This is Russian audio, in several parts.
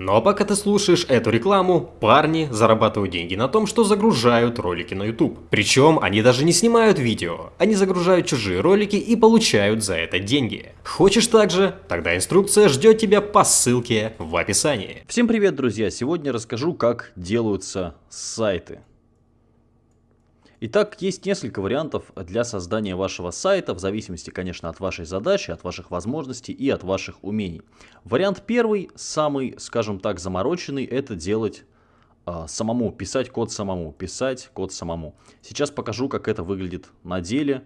Но пока ты слушаешь эту рекламу, парни зарабатывают деньги на том, что загружают ролики на YouTube. Причем они даже не снимают видео, они загружают чужие ролики и получают за это деньги. Хочешь также? Тогда инструкция ждет тебя по ссылке в описании. Всем привет, друзья! Сегодня расскажу, как делаются сайты. Итак, есть несколько вариантов для создания вашего сайта, в зависимости, конечно, от вашей задачи, от ваших возможностей и от ваших умений. Вариант первый, самый, скажем так, замороченный, это делать э, самому, писать код самому, писать код самому. Сейчас покажу, как это выглядит на деле.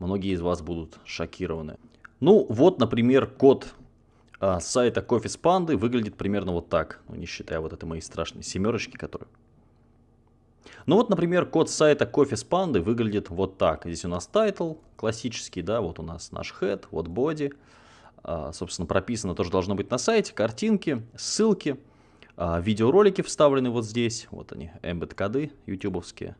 Многие из вас будут шокированы. Ну, вот, например, код э, сайта Coffee с выглядит примерно вот так. Ну, не считая вот этой моей страшной семерочки, которую ну вот, например, код сайта Coffee с выглядит вот так. Здесь у нас title классический, да, вот у нас наш head, вот body. А, собственно, прописано тоже должно быть на сайте, картинки, ссылки, а, видеоролики вставлены вот здесь. Вот они, embed коды ютубовские.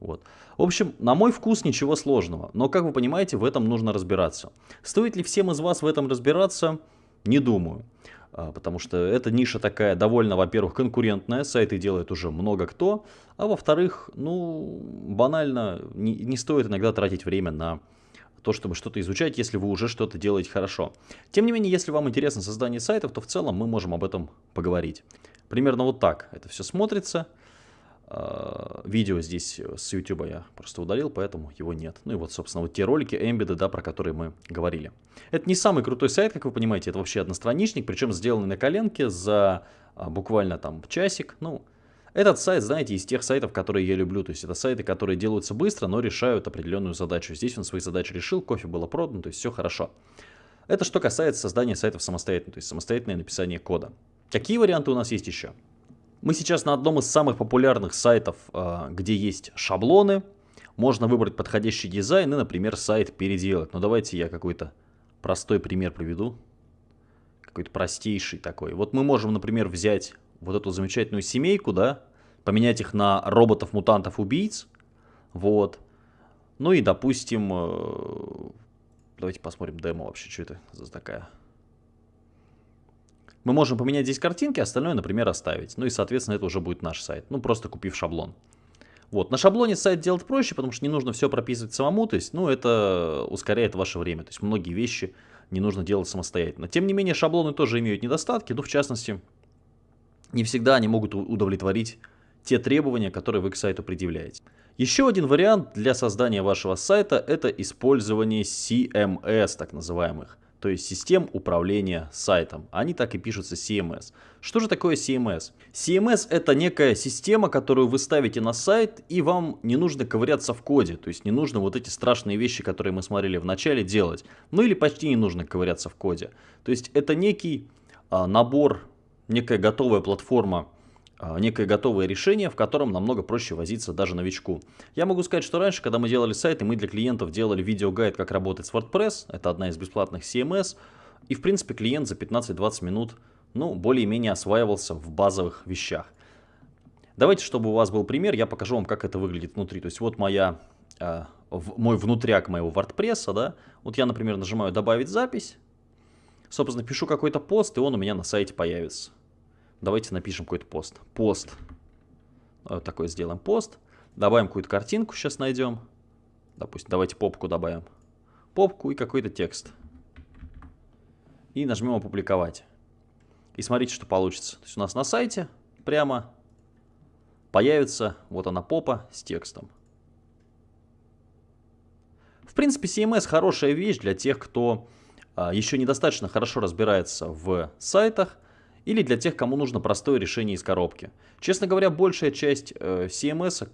Вот. В общем, на мой вкус ничего сложного, но, как вы понимаете, в этом нужно разбираться. Стоит ли всем из вас в этом разбираться? Не думаю. А, потому что эта ниша такая довольно, во-первых, конкурентная, сайты делает уже много кто, а во-вторых, ну, банально, не, не стоит иногда тратить время на то, чтобы что-то изучать, если вы уже что-то делаете хорошо. Тем не менее, если вам интересно создание сайтов, то в целом мы можем об этом поговорить. Примерно вот так это все смотрится. А, видео здесь с YouTube я просто удалил, поэтому его нет. Ну и вот, собственно, вот те ролики Embedded, да, про которые мы говорили. Это не самый крутой сайт, как вы понимаете, это вообще одностраничник, причем сделанный на коленке за а, буквально там часик. Ну, этот сайт, знаете, из тех сайтов, которые я люблю. То есть это сайты, которые делаются быстро, но решают определенную задачу. Здесь он свои задачи решил, кофе было продано, то есть все хорошо. Это что касается создания сайтов самостоятельно, то есть самостоятельное написание кода. Какие варианты у нас есть еще? Мы сейчас на одном из самых популярных сайтов, а, где есть шаблоны. Можно выбрать подходящий дизайн и, например, сайт переделать. Но давайте я какой-то простой пример приведу. Какой-то простейший такой. Вот мы можем, например, взять вот эту замечательную семейку, да, поменять их на роботов-мутантов-убийц. Вот. Ну и, допустим, э, давайте посмотрим демо вообще, что это за такая мы можем поменять здесь картинки, остальное, например, оставить. Ну и, соответственно, это уже будет наш сайт. Ну, просто купив шаблон. Вот, на шаблоне сайт делать проще, потому что не нужно все прописывать самому, то есть, ну, это ускоряет ваше время, то есть, многие вещи не нужно делать самостоятельно. Тем не менее, шаблоны тоже имеют недостатки, ну, в частности, не всегда они могут удовлетворить те требования, которые вы к сайту предъявляете. Еще один вариант для создания вашего сайта – это использование CMS, так называемых то есть систем управления сайтом. Они так и пишутся CMS. Что же такое CMS? CMS это некая система, которую вы ставите на сайт, и вам не нужно ковыряться в коде. То есть не нужно вот эти страшные вещи, которые мы смотрели в начале, делать. Ну или почти не нужно ковыряться в коде. То есть это некий а, набор, некая готовая платформа, некое готовое решение, в котором намного проще возиться даже новичку. Я могу сказать, что раньше, когда мы делали сайты, мы для клиентов делали видеогайд, как работать с WordPress, это одна из бесплатных CMS, и в принципе клиент за 15-20 минут ну, более-менее осваивался в базовых вещах. Давайте, чтобы у вас был пример, я покажу вам, как это выглядит внутри. То есть вот моя, э, в, мой внутряк моего WordPress, да, вот я, например, нажимаю «Добавить запись», собственно, пишу какой-то пост, и он у меня на сайте появится. Давайте напишем какой-то пост. Пост. Вот такой сделаем пост. Добавим какую-то картинку, сейчас найдем. Допустим, давайте попку добавим. Попку и какой-то текст. И нажмем опубликовать. И смотрите, что получится. То есть у нас на сайте прямо появится вот она попа с текстом. В принципе, CMS хорошая вещь для тех, кто а, еще недостаточно хорошо разбирается в сайтах, или для тех, кому нужно простое решение из коробки. Честно говоря, большая часть э, CMS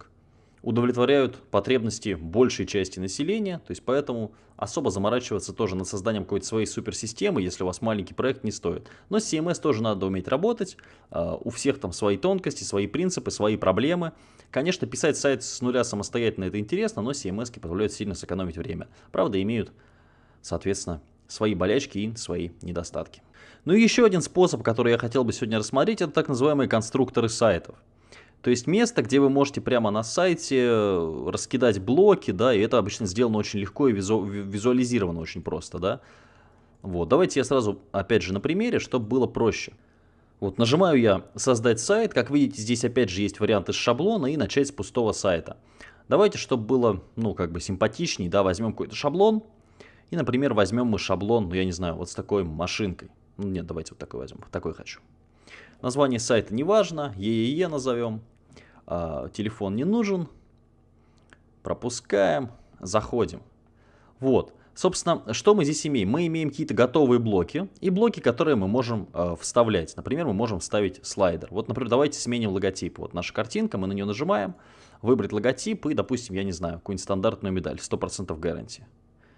удовлетворяют потребности большей части населения, то есть поэтому особо заморачиваться тоже над созданием какой-то своей суперсистемы, если у вас маленький проект, не стоит. Но с CMS тоже надо уметь работать, э, у всех там свои тонкости, свои принципы, свои проблемы. Конечно, писать сайт с нуля самостоятельно это интересно, но CMS позволяют сильно сэкономить время. Правда, имеют, соответственно, свои болячки и свои недостатки. Ну и еще один способ, который я хотел бы сегодня рассмотреть, это так называемые конструкторы сайтов. То есть место, где вы можете прямо на сайте э, раскидать блоки, да, и это обычно сделано очень легко и визу визуализировано очень просто, да. Вот, давайте я сразу, опять же, на примере, чтобы было проще. Вот нажимаю я «Создать сайт». Как видите, здесь опять же есть вариант из шаблона и начать с пустого сайта. Давайте, чтобы было, ну, как бы симпатичней, да, возьмем какой-то шаблон. И, например, возьмем мы шаблон, ну, я не знаю, вот с такой машинкой. Ну, нет, давайте вот такой возьмем, такой хочу. Название сайта не важно, ЕЕЕ назовем. А, телефон не нужен. Пропускаем, заходим. Вот. Собственно, что мы здесь имеем? Мы имеем какие-то готовые блоки и блоки, которые мы можем э, вставлять. Например, мы можем вставить слайдер. Вот, например, давайте сменим логотип. Вот наша картинка, мы на нее нажимаем, выбрать логотип и, допустим, я не знаю, какую-нибудь стандартную медаль, 100% гарантии.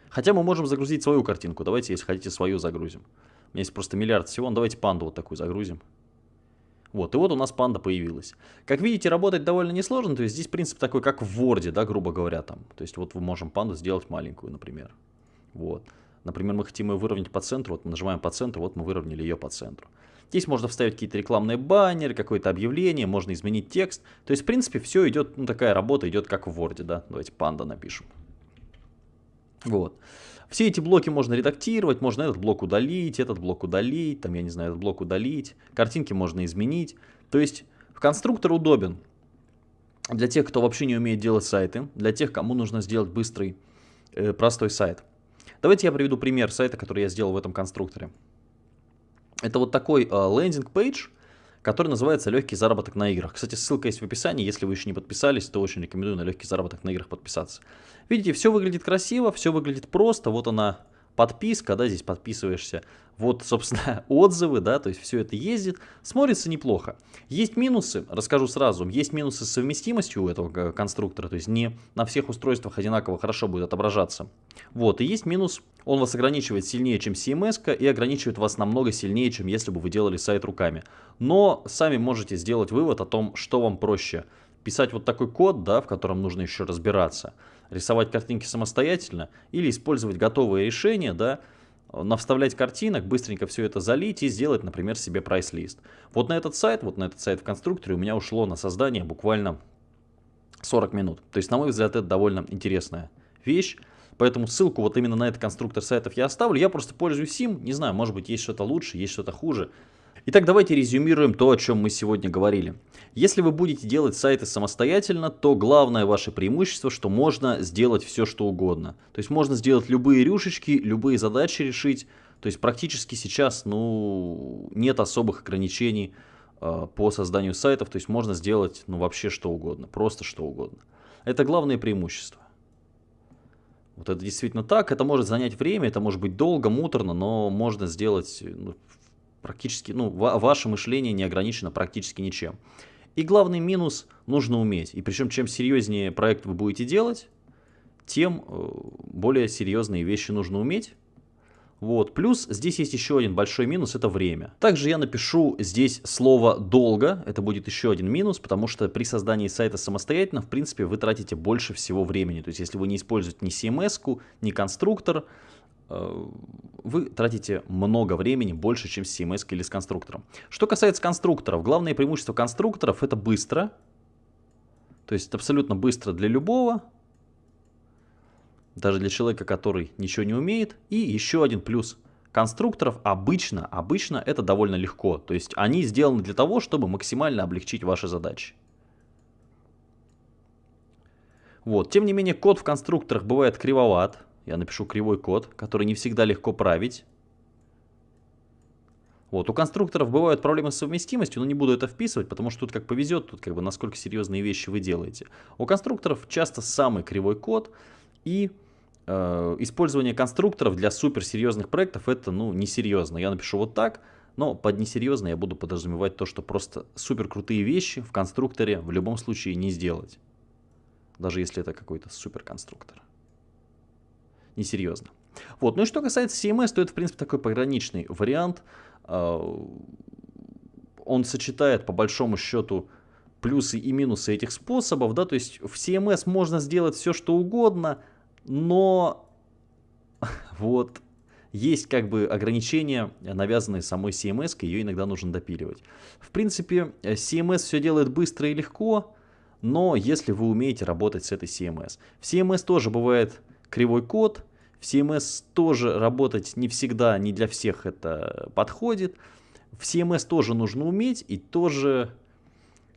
Хотя мы можем загрузить свою картинку. Давайте, если хотите, свою загрузим. У меня есть просто миллиард всего. Ну, давайте панду вот такую загрузим. Вот, и вот у нас панда появилась. Как видите, работать довольно несложно, то есть здесь принцип такой, как в Word, да, грубо говоря, там. То есть вот мы можем панду сделать маленькую, например. Вот. Например, мы хотим ее выровнять по центру, вот мы нажимаем по центру, вот мы выровняли ее по центру. Здесь можно вставить какие-то рекламные баннеры, какое-то объявление, можно изменить текст. То есть, в принципе, все идет, ну, такая работа идет как в Word, да. Давайте панда напишем. Вот. Все эти блоки можно редактировать, можно этот блок удалить, этот блок удалить, там, я не знаю, этот блок удалить. Картинки можно изменить. То есть, конструктор удобен для тех, кто вообще не умеет делать сайты, для тех, кому нужно сделать быстрый, э, простой сайт. Давайте я приведу пример сайта, который я сделал в этом конструкторе. Это вот такой landing page, который называется «Легкий заработок на играх». Кстати, ссылка есть в описании, если вы еще не подписались, то очень рекомендую на «Легкий заработок на играх» подписаться. Видите, все выглядит красиво, все выглядит просто, вот она подписка, да, здесь подписываешься. Вот, собственно, отзывы, да, то есть все это ездит, смотрится неплохо. Есть минусы, расскажу сразу, есть минусы с совместимостью у этого конструктора, то есть не на всех устройствах одинаково хорошо будет отображаться. Вот, и есть минус, он вас ограничивает сильнее, чем CMS, и ограничивает вас намного сильнее, чем если бы вы делали сайт руками. Но сами можете сделать вывод о том, что вам проще. Писать вот такой код, да, в котором нужно еще разбираться – рисовать картинки самостоятельно или использовать готовые решения, да, навставлять картинок, быстренько все это залить и сделать, например, себе прайс-лист. Вот на этот сайт, вот на этот сайт в конструкторе у меня ушло на создание буквально 40 минут. То есть, на мой взгляд, это довольно интересная вещь. Поэтому ссылку вот именно на этот конструктор сайтов я оставлю. Я просто пользуюсь им. Не знаю, может быть, есть что-то лучше, есть что-то хуже. Итак, давайте резюмируем то, о чем мы сегодня говорили. Если вы будете делать сайты самостоятельно, то главное ваше преимущество, что можно сделать все, что угодно. То есть можно сделать любые рюшечки, любые задачи решить. То есть практически сейчас ну, нет особых ограничений э, по созданию сайтов. То есть можно сделать ну, вообще что угодно, просто что угодно. Это главное преимущество. Вот это действительно так. Это может занять время, это может быть долго, муторно, но можно сделать ну, практически, ну, ваше мышление не ограничено практически ничем. И главный минус нужно уметь. И причем, чем серьезнее проект вы будете делать, тем э, более серьезные вещи нужно уметь. Вот. Плюс здесь есть еще один большой минус, это время. Также я напишу здесь слово «долго», это будет еще один минус, потому что при создании сайта самостоятельно, в принципе, вы тратите больше всего времени. То есть, если вы не используете ни CMS, ни конструктор, вы тратите много времени, больше, чем с CMS или с конструктором. Что касается конструкторов, главное преимущество конструкторов это быстро. То есть абсолютно быстро для любого. Даже для человека, который ничего не умеет. И еще один плюс конструкторов обычно, обычно это довольно легко. То есть они сделаны для того, чтобы максимально облегчить ваши задачи. Вот. Тем не менее, код в конструкторах бывает кривоват. Я напишу кривой код, который не всегда легко править. Вот, у конструкторов бывают проблемы с совместимостью, но не буду это вписывать, потому что тут как повезет, тут как бы насколько серьезные вещи вы делаете. У конструкторов часто самый кривой код, и э, использование конструкторов для суперсерьезных проектов это, ну, несерьезно. Я напишу вот так, но под несерьезно я буду подразумевать то, что просто супер крутые вещи в конструкторе в любом случае не сделать. Даже если это какой-то суперконструктор несерьезно. Вот. Ну и что касается CMS, то это, в принципе, такой пограничный вариант. А, он сочетает, по большому счету, плюсы и минусы этих способов. Да? То есть в CMS можно сделать все, что угодно, но вот есть как бы ограничения, навязанные самой CMS, ее иногда нужно допиливать. В принципе, CMS все делает быстро и легко, но если вы умеете работать с этой CMS. В CMS тоже бывает кривой код, в CMS тоже работать не всегда, не для всех это подходит. В CMS тоже нужно уметь, и тоже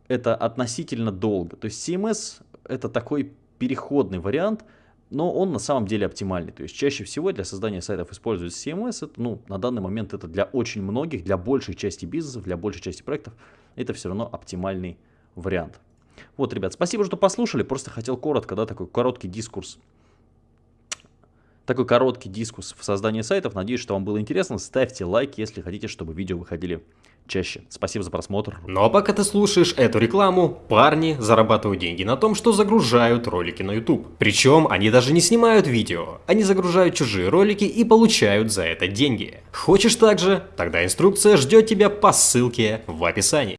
это относительно долго. То есть CMS это такой переходный вариант, но он на самом деле оптимальный. То есть чаще всего для создания сайтов используется CMS. Это, ну, на данный момент это для очень многих, для большей части бизнесов, для большей части проектов, это все равно оптимальный вариант. Вот, ребят, спасибо, что послушали. Просто хотел коротко, да, такой короткий дискурс такой короткий дискус в создании сайтов. Надеюсь, что вам было интересно. Ставьте лайк, если хотите, чтобы видео выходили чаще. Спасибо за просмотр. Ну а пока ты слушаешь эту рекламу, парни зарабатывают деньги на том, что загружают ролики на YouTube. Причем они даже не снимают видео, они загружают чужие ролики и получают за это деньги. Хочешь также? Тогда инструкция ждет тебя по ссылке в описании.